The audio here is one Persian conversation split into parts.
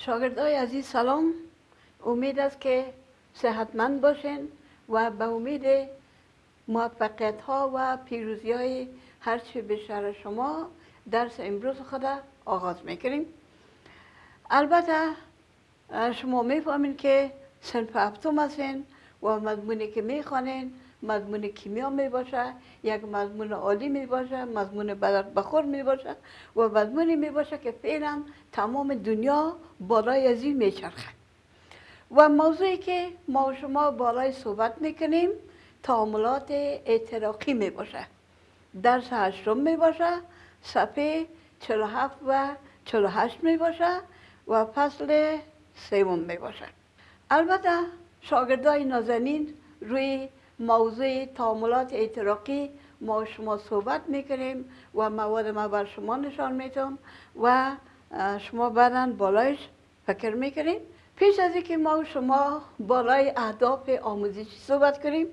شاگردای عزیز سلام. امید است که صحتمند باشین و به امید موفقیت ها و پیروزی های هرچی به شهر شما درس امروز خود آغاز می‌کنیم. البته شما می‌فهمین که سنف هفتم هستین و مضمونی که می‌خوانین مضمون کیمیا می باشه یک مضمون عالی می باشه مضمون بخور می باشه و مضمونی می باشه که فعلا تمام دنیا بالای از این میچرخه و موضوعی که ما شما بالای صحبت می‌کنیم تعاملات اعتراقی می باشه. درس هشتم می باشه صفحه 47 و 48 می باشه و فصل سوم می باشه. البته شاگردای نازنین روی موضوع تعاملات اعتراقی ما شما صحبت می‌کنیم و مواد ما بر شما نشان میتم و شما بعدا بالایش فکر می‌کنیم. پیش از اینکه ما شما بالای اهداف آموزشی صحبت کنیم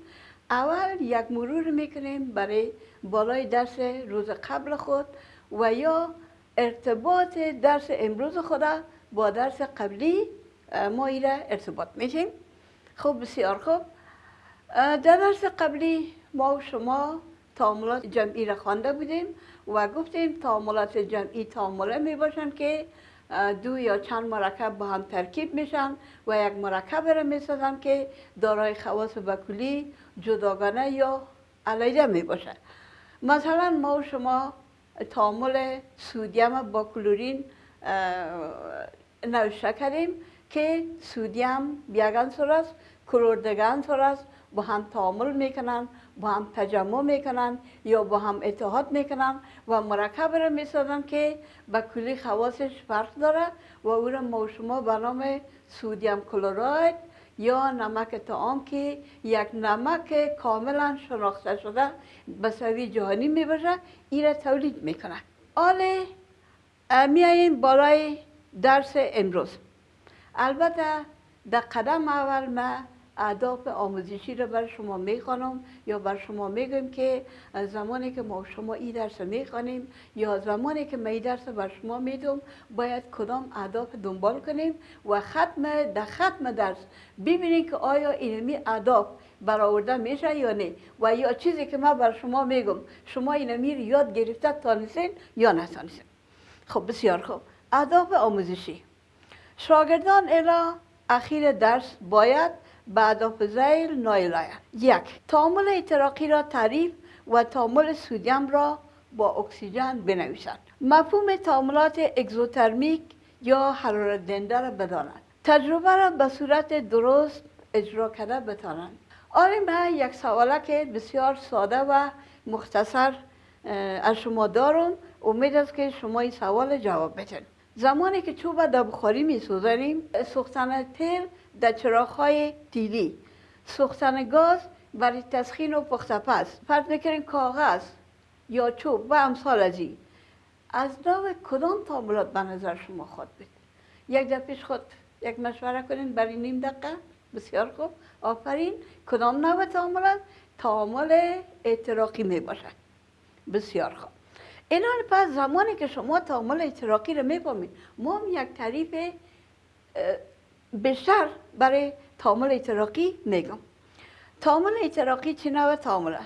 اول یک مرور می‌کنیم برای بالای درس روز قبل خود و یا ارتباط درس امروز خود با درس قبلی ما ایره ارتباط میشیم خب بسیار خوب. در درس قبلی ما و شما تعاملات جمعی را خوانده بودیم و گفتیم تعاملات جمعی تعامله می باشند که دو یا چند مرکب با هم ترکیب میشن و یک مرکب را می که دارای خواص بکلی جداگانه یا علیده می باشه. مثلا ما و شما تعامل سودیم با کلورین نوشته کردیم که سودیم بیگان است کلور است با هم تعامل می‌کنن با هم تجمع می‌کنن یا با هم اتحاد می‌کنن و مرکب را می‌سازن که به کلی خواصش فرق داره و او را ما شما به نام سودیم کلوراید یا نمک تعام که یک نمک کاملا شناخته شده به سوی جهانی می‌بره این را تولید می‌کنه. حالا میاییم بالای درس امروز. البته در قدم اول ما اهداف آموزشی رو بر شما می‌خوانم یا بر شما میگم که زمانی که ما شما این درس می‌خوانیم یا زمانی که ما این درس بر شما میدم باید کدام اهداف دنبال کنیم و ختم در ختم درس ببینیم که آیا اینمی اهداف برآورده میشه یا نه و یا چیزی که ما بر شما میگم شما اینمی رو یاد گرفته تانستین یا نتانستین خب بسیار خوب. اهداف آموزشی. شاگردان الا اخیر درس باید بعد آف زیل نایلایا یک تعامل اعتراقی را تعریف و تعامل سودیم را با اکسیژن بنویسند مفهوم تعاملات اگزوترمیک یا حرارت دنده را بدانند تجربه را به صورت درست اجرا کرده بتانند. آره من یک سواله که بسیار ساده و مختصر از شما دارم. امید است که شما این سوال جواب بدین. زمانی که چوب در بخاری می سوزنیم سوختن تیل در چراغ تیلی. سوختن گاز برای تسخین و پخت پس فرض می‌کنیم کاغذ یا چوب و امثال از این. از نوع کدام تعاملات به نظر شما خود بید یک در پیش خود یک مشوره کنین برای نیم دقیقه. بسیار خوب. آفرین. کدام نوع تعاملات؟ تعامل اعتراقی می باشد. بسیار خوب. اینا پس زمانی که شما تعامل اعتراقی رو می‌فهمید ما یک تعریف بیشتر برای تعامل اعتراقی میگم تعامل اعتراقی چی نوع تعامله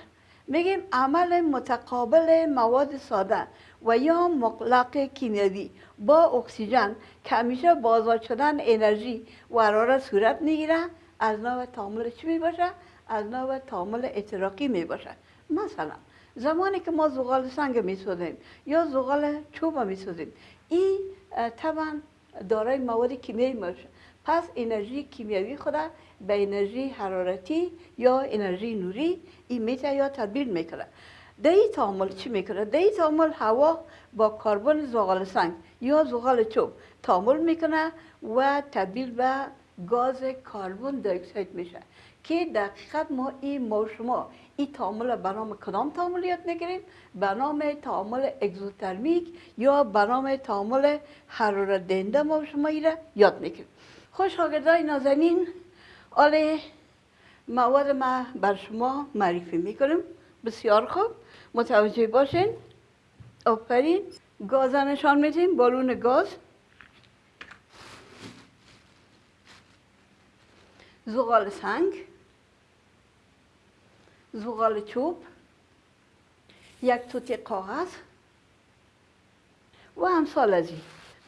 میگیم عمل متقابل مواد ساده و یا مقلق کیمیاوی با اکسیژن که همیشه بازار شدن انرژی و حرارت صورت می‌گیره از نوع تعامل چی می‌باشه؟ از نوع تعامل اعتراقی می‌باشه. مثلا زمانی که ما زغال سنگ می‌سازیم یا زغال چوب می‌سازیم این طبعا دارای مواد کیمیایی باشه پس انرژی کیمیایی خود به انرژی حرارتی یا انرژی نوری این میته یا تبدیل می‌کنه در این تعامل چی می‌کنه؟ در این تعامل هوا با کربن زغال سنگ یا زغال چوب تعامل می‌کنه و تبدیل به گاز کربن دی اکساید میشه که دقیقت ما این ما شما این تعامل به نام کدام تعامل یاد می‌گیریم؟ به نام تعامل اگزوترمیک یا به نام تعامل حرارت دهنده ما شما یاد می‌گیریم. خوش شاگردای نازنین آله مواد ما بر شما معرفی می‌کنم. بسیار خوب. متوجه باشین. آفرین. گاز نشان میدیم بالون گاز. زغال سنگ. زغال چوب. یک توتی کاغذ. و همسال از این.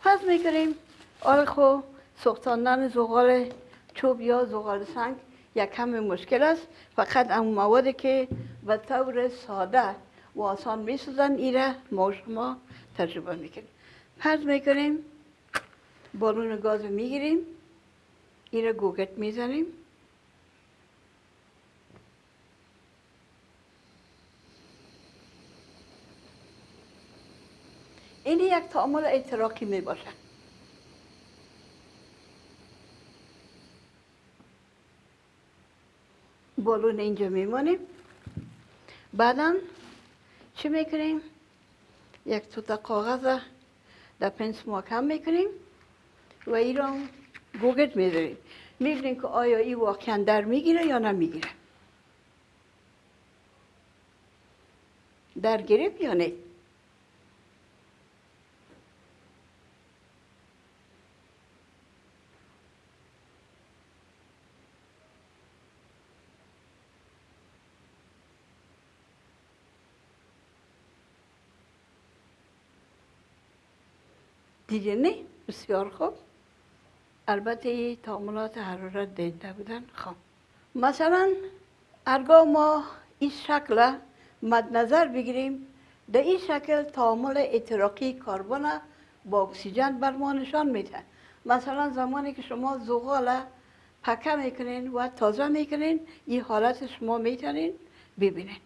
پس می‌کنیم آره خو. سختاندن زغال چوب یا زغال سنگ یک کم مشکل است. فقط اون موادی که به طور ساده و آسان میسوزن ایره ما شما تجربه می‌کنیم. پس می‌کنیم بالون گاز می‌گیریم ایره گوگت می‌زنیم. این یک تعامل اعتراقی می باشه بالون اینجا میمانیم بعدا چی می‌کنیم؟ یک توتا کاغذ در پنس محکم می‌کنیم و این را گوگت می‌ذاریم. می‌بینیم که آیا این واقعا در می‌گیره یا نمی‌گیره. در گرفت یا نه؟ دیگه نه. بسیار خوب. البته تعاملات حرارت دهنده بودن. خب. مثلا ارگاه ما این شکل مد نظر بگیریم. در این شکل تعامل اعتراقی کربن با اکسیژن بر ما نشان میده. مثلا زمانی که شما زغال پکه می‌کنین و تازه می‌کنین این حالت شما می‌تونین ببینین.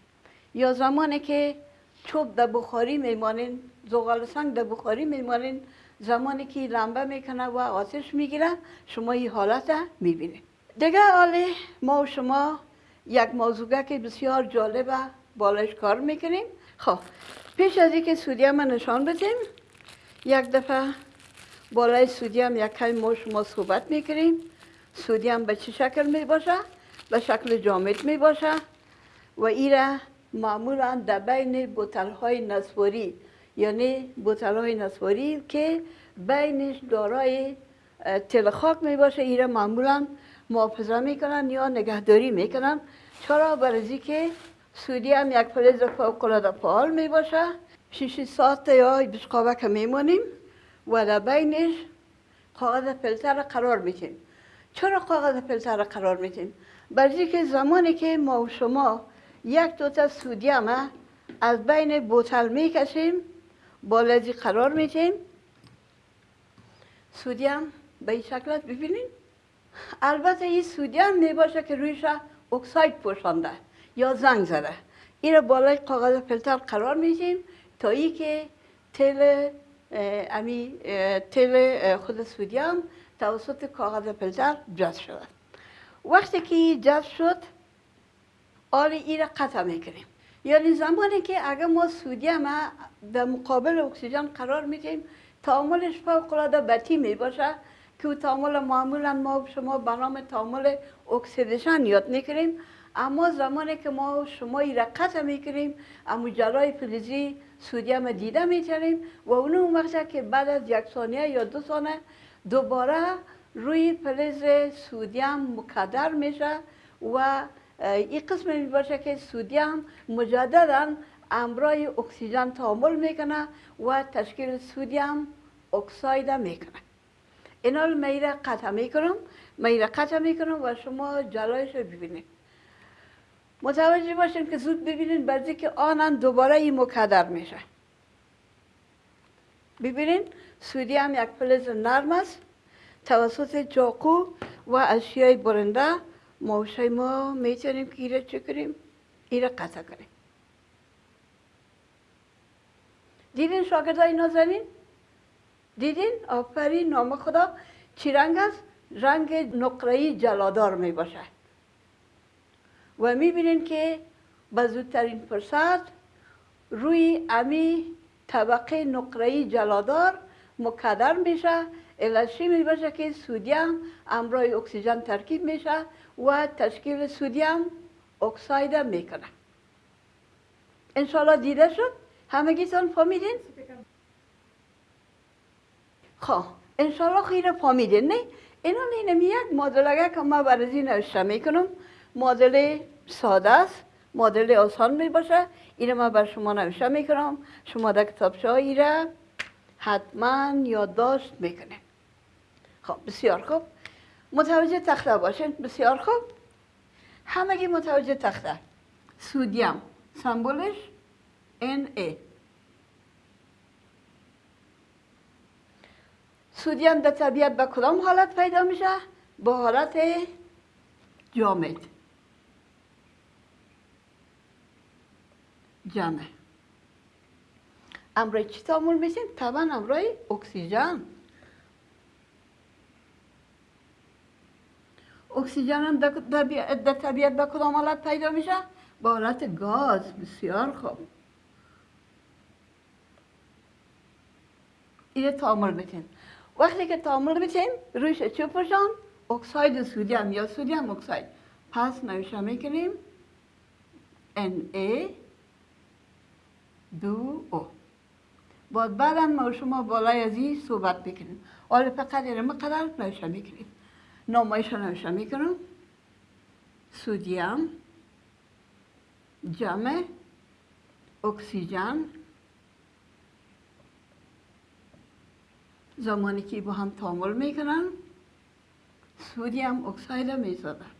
یا زمانی که چوب در بخاری میمانین زغال سنگ در بخاری میمانین زمانی که لمبه می‌کنه و آتش می‌گیره شما این حالت می‌بینید. دیگه حالی ما و شما یک موضوع که بسیار جالبه بالش کار می‌کنیم. خب پیش از اینکه سودیم نشان بدیم یک دفعه بالای سودیم یک کمی ما شما صحبت می‌کنیم. سودیم به چه شکل می باشه به شکل جامد می باشه و ایره معمولا در بین بوتل های نسواری یعنی بوتل های نسواری که بینش دارای تل خاک می باشه ایره معمولا محافظه می‌کنن یا نگهداری می‌کنن. چرا؟ برای که سودی هم یک فلز فوق العاده فعال می باشه شیش ساعت یا بشقابه که میمونیم و در بینش کاغذ فلتر قرار میتیم چرا کاغذ فلتر قرار میتیم برای که زمانی که ما و شما یک دوتا سودیم از بین بوتل می‌کشیم بالازی قرار میتیم سودیم به این شکلت ببینین البته این سودیم می باشه که رویش اکساید پوشانده یا زنگ زده. این رو بالای کاغذ فلتر قرار میدیم تا ای که تل امی تل خود سودیم توسط کاغذ فلتر جذب شود. وقتی که جذب شد آل این را قطع می‌کنیم. یعنی زمانی که اگر ما سودیم در مقابل اکسیژن قرار میدیم تعاملش فوق العاده بطی می باشه که تعامل معمولا ما شما به نام تعامل oxidation یاد می‌کنیم اما زمانی که ما شما را قطع می‌کنیم اما جلای فلزی سودیم دیده می‌تونیم و اون وقت که بعد از یک ثانیه یا دو ثانیه دوباره روی فلز سودیم مکدر میشه و این قسم می باشه که سودیم مجددا امرای اکسیژن تعامل می‌کنه و تشکیل سودیم اکساید می‌کنه. اینا رو میره قطع می‌کنم میره قطع می‌کنم و شما جلایش رو ببینید. متوجه باشین که زود ببینید بعضی که آنن دوباره این مکدر میشه. ببینین سودی یک فلز نرم است توسط چاقو و اشیای برنده موشه ما می‌تونیم که ایره چه کنیم ایره قطع کنیم دیدین شاگردای نازنین دیدین آفرین نام خدا چی رنگ است رنگ نقره‌ای جلادار می باشه و می‌بینین که به زودترین فرصت روی امی طبقه نقره‌ای جلادار مکدر میشه الاشی می باشه که سودیم امرای اکسیژن ترکیب میشه و تشکیل سودیم اکساید می‌کنه. انشالله دیده شد؟ همگیتان فهمیدین؟ خب انشالله خیره فهمیدین نه؟ اینا اینم یک مدل که ما برای نوشته می‌کنم مدل ساده است مدل آسان می باشه ما بر شما نوشته می‌کنم. شما در کتاب های را حتما یادداشت می‌کنیم خب بسیار خوب. متوجه تخته باشین؟ بسیار خوب. همگی متوجه تخته. سودیم. سمبولش ای سودیم در طبیعت به کدام حالت پیدا میشه؟ با حالت جامد. جمع امرای چی تعامل میشین؟ طبعا امرای اکسیژن. اکسیژن هم در طبیعت به کدام حالت پیدا میشه؟ با حالت گاز. بسیار خوب. اینه تعامل میتین وقتی که تعامل میتین رویش چی پرشان؟ اکساید سودیم یا سودیم اکساید. پس نوشته می‌کنیم Na دو او باید بعدا ما شما بالای از این صحبت بکنیم حالا فقط اینه مقدر نوشته می‌کنیم. نامایش نوشته می‌کنم. سودیم جمع اکسیژن. زمانی که با هم تعامل می‌کنن سودیم اکساید می‌سازن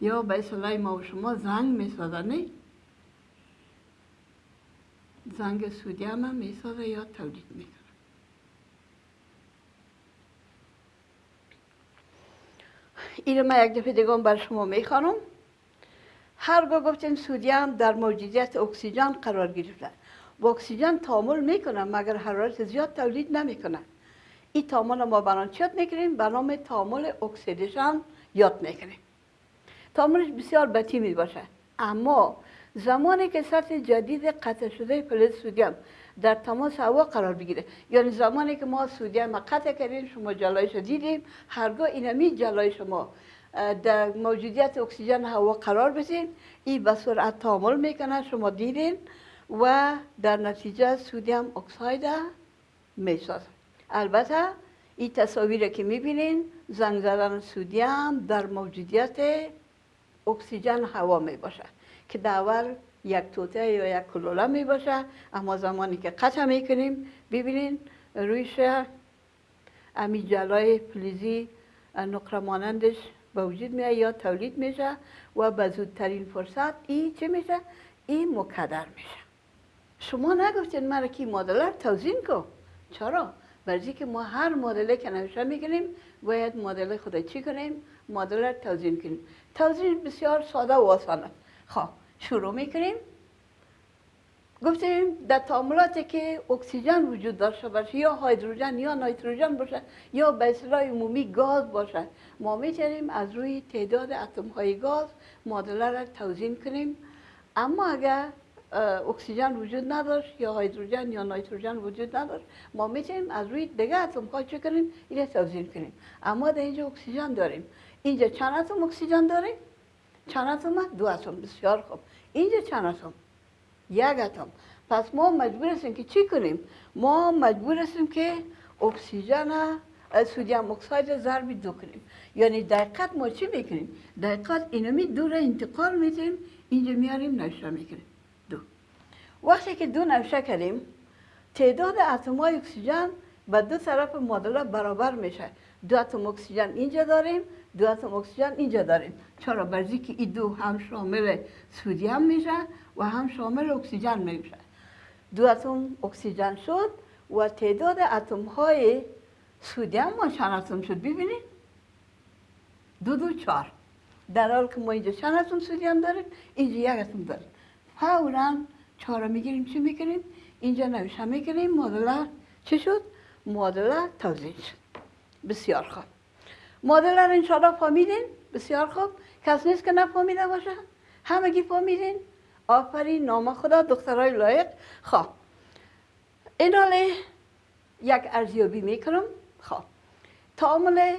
یا به اصطلاح ما و شما زنگ می‌سازن زنگ سودیم هم می‌سازه یا تولید می‌کنه این ما یک دفعه دیگه بر شما می‌خوانم. هرگاه گفتیم سودیم در موجودیت اکسیژن قرار گرفته. با اکسیژن تعامل می‌کنه مگر حرارت زیاد تولید نمی‌کنه. این تعامل ما بران چیت می‌کنیم به نام تعامل اکسیدیشن یاد می‌کنیم تعاملش بسیار بطی می باشه. اما زمانی که سطح جدید قطع شده فلز سودیم در تماس هوا قرار بگیره. یعنی زمانی که ما سودیم قطع کردیم شما جلایش دیدیم هرگاه اینمی جلای شما در موجودیت اکسیژن هوا قرار بتید این به سرعت تعامل می‌کنه شما دیدین و در نتیجه سودیم اکساید می‌سازه. البته این تصاویر که می‌بینین زنگ زدن سودیم در موجودیت اکسیژن هوا می باشه که در اول یک توته یا یک کلوله می باشه اما زمانی که قطع می کنیم ببینین رویش امی جلای فلزی نقره مانندش به وجود میاد یا تولید میشه و به زودترین فرصت این چه میشه؟ این مکدر میشه شما نگفتین مرا که مدلر توزین کن چرا؟ برای که ما هر مدلی که نوشته می‌کنیم باید مدل خود چی کنیم؟ مدل توزین کنیم توضیح بسیار ساده و آسانه خب شروع می‌کنیم. گفتیم در تعاملاتی که اکسیژن وجود داشته باشه یا هیدروژن یا نیتروژن باشه یا به اصطلاح عمومی گاز باشه. ما می‌تونیم از روی تعداد اتم های گاز معادله را توزین کنیم. اما اگر اکسیژن وجود نداشت یا هیدروژن یا نیتروژن وجود نداشت ما می‌تونیم از روی دیگه اتم ها چه کنیم؟ این توزین کنیم. اما در اینجا اکسیژن داریم. اینجا چند اتم اکسیژن داریم؟ چند اتم دو اتم بسیار خوب. اینجا چند اتم یک اتم پس ما مجبور هستیم که چی کنیم؟ ما مجبور هستیم که اکسیژن سودیم اکساید ضرب دو کنیم. یعنی دقیقت ما چی می‌کنیم؟ دقیقت اینمی دو را انتقال میتیم اینجا میاریم نوشته می‌کنیم. دو. وقتی که دو نوشته کردیم تعداد اتم های اکسیژن به دو طرف معادله برابر میشه. دو اتم اکسیژن اینجا داریم دو اتم اکسیژن اینجا داریم. چرا؟ بر ازی که این دو هم شامل سودیم میشه و هم شامل اکسیژن میشه دو اتم اکسیژن شد و تعداد اتم های سودیم ما چند اتم شد. ببینید. دو دو چهار. در حال که ما اینجا چند اتم سودیم داریم اینجا یک اتم داریم. فورا چهار می‌گیریم. چی می‌کنیم اینجا نوشته می‌کنیم معادله چی شد؟ مادله توضیح شد. بسیار خوب. مادر را انشاءالله فامیدین بسیار خوب. کس نیست که نفامیده باشه. همگی فامیدین آفرین نام خدا دخترای لایق. خواه این حاله یک ارزیابی می‌کنم. خواه تعامل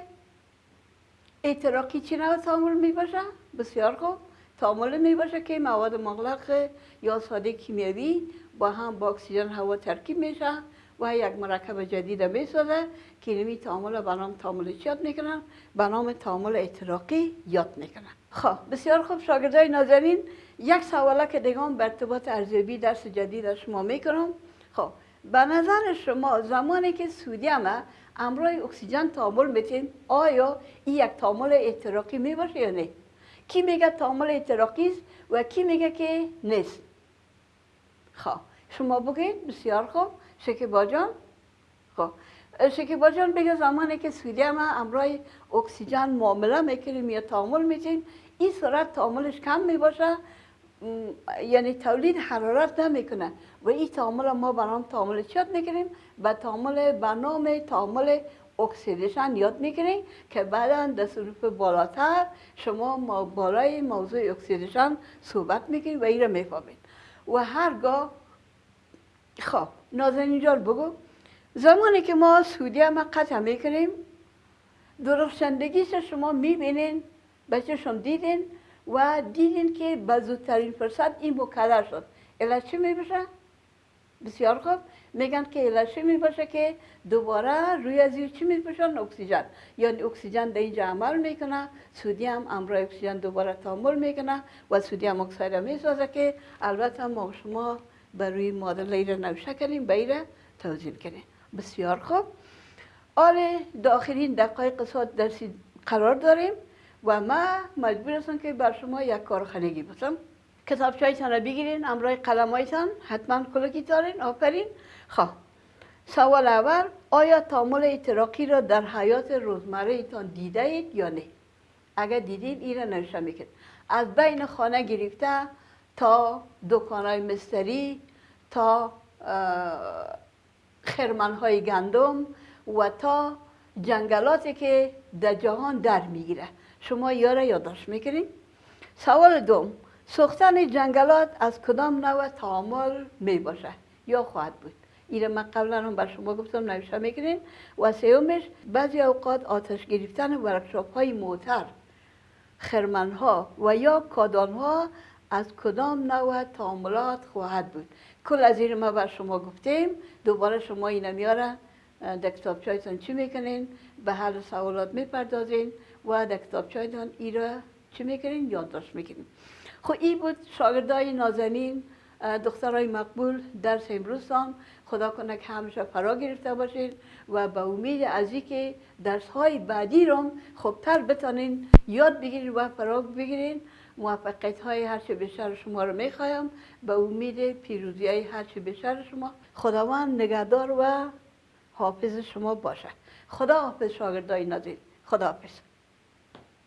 اعتراقی چی نوع تعامل می باشه بسیار خوب. تعامل می باشه که مواد مغلق یا ساده کیمیایی با هم با اکسیژن هوا ترکیب میشه. و یک مرکب جدید می‌سازه که نمی تعامل به نام تعامل یاد می‌کنن به نام تعامل اعتراقی یاد می‌کنن خب بسیار خوب شاگردای نازنین یک سواله که دیگه بر ارتباط ارزیابی درس جدید شما می‌کنم. خب به نظر شما زمانی که سودیم امرای اکسیژن تعامل میتین آیا این یک تعامل احتراقی می باشه یا نه؟ کی میگه تعامل احتراقی است و کی میگه که نیست؟ خب شما بگید بسیار خوب. شکیبا جان خب شکیبا جان بگه زمانی که سودیم امرای اکسیژن معامله می‌کنیم یا تعامل میتین این صورت تعاملش کم می‌باشه یعنی تولید حرارت نمی‌کنه و این تعامل ما به نام تعامل چی یاد می‌کنیم؟ به تعامل به نام تعامل اکسیدیشن یاد می‌کنیم که بعدا در صنوف بالاتر شما ما بالای موضوع اکسیدیشن صحبت می‌کنیم و این را می‌فهمید. و هرگاه خب نازنین جان بگو. زمانی که ما سودیم قطع می‌کنیم درخشندگیش شما می‌بینین بچه شما دیدین و دیدین که به زودترین فرصت این مکدر شد. الا چی می بشه؟ بسیار خوب. میگن که الا چی می باشه که دوباره روی از چی می باشن اکسیژن. یعنی اکسیژن در اینجا عمل می‌کنه. سودیم امرای اکسیژن دوباره تعامل می‌کنه و سودیم اکساید می سازه که البته ما شما بر روی مادر ایره نوشه کنیم به ایره توضیح کنیم بسیار خوب. آره داخلین دقایق ساعت درسی قرار داریم و ما مجبور هستم که بر شما یک کارخانگی بسم کتاب چایتان را بگیرین امرای قلم هایتان حتما کلکی دارین آفرین. خب سوال اول آیا تعامل اعتراقی را در حیات روزمره ایتان دیده اید یا نه؟ اگر دیدید این را نوشته میکن از بین خانه گرفته تا های مستری تا خرمن های گندم و تا جنگلاتی که در جهان در می‌گیره. شما یاره یادداشت می‌کنین؟ سوال دوم سوختن جنگلات از کدام نوع تعامل می باشه یا خواهد بود؟ این من قبلا هم بر شما گفتم نوشته می‌کنین. و سیومش بعضی اوقات آتش گرفتن ورکشاپ های موتر خرمن ها و یا کادان ها از کدام نوع تعاملات خواهد بود؟ کل از این ما بر شما گفتیم. دوباره شما این میاره در کتاب چایتان چی می‌کنین؟ به حل سوالات می‌پردازین و در کتاب چایتان ای را چی می‌کنین؟ یادداشت می‌کنین. خب این بود شاگردای نازنین دخترای مقبول درس امروزتان خدا کنه که همیشه فرا گرفته باشین و به امید از که درس های بعدی رو خوبتر بتانین یاد بگیرین و فرا بگیرین. موفقیت های هرچه بیشتر شما رو می‌خوایم. به امید پیروزی های هرچه بیشتر شما. خداوند نگهدار و حافظ شما باشه خدا حافظ شاگردای نازنین. خدا حافظ